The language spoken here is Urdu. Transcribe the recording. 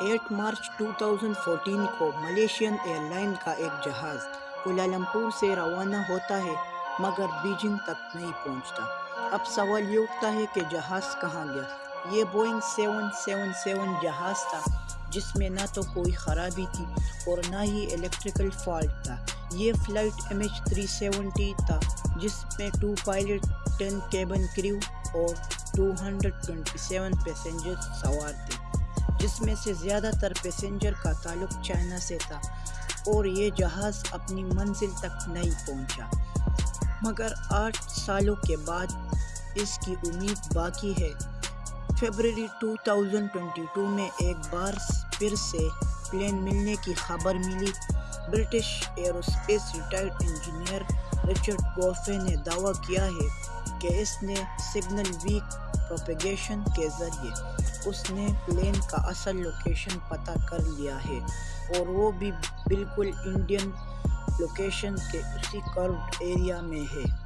Eight March two thousand fourteen کو ملیشین ایئر لائن کا ایک جہاز کولالمپور سے روانہ ہوتا ہے، مگر بیجنگ تک نہیں پہنچتا۔ اب سوال یہ اٹھتا ہے کہ جہاز کہاں گیا؟ یہ بوئنگ سیون سیون سیون جہاز تھا، جس میں نہ تو کوئی خرابی تھی اور نہ ہی الیکٹریکل فالٹ تھا۔ یہ flight M H three seventy تھا، جس میں two pilot ten cabin crew اور two hundred twenty seven passenger سوار تھے۔ جس میں سے زیادہ تر پیسنجر کا تعلق چائنا سے تھا اور یہ جہاز اپنی منزل تک نہیں پہنچا۔ مگر آٹھ سالوں کے بعد اس کی امید باقی ہے۔ February two thousand twenty two میں ایک بار پھر سے پلین ملنے کی خبر ملی۔ British aerospace retired engineer Richard Godfrey نے دعویٰ کیا ہے کہ اس نے سگنل ویک پروپیگیشن کے ذریعے۔ اس نے پلین کا اصل لوکیشن پتہ کر لیا ہے اور وہ بھی بالکل انڈین لوکیشن کے اسی کروڈ ایریا میں ہے۔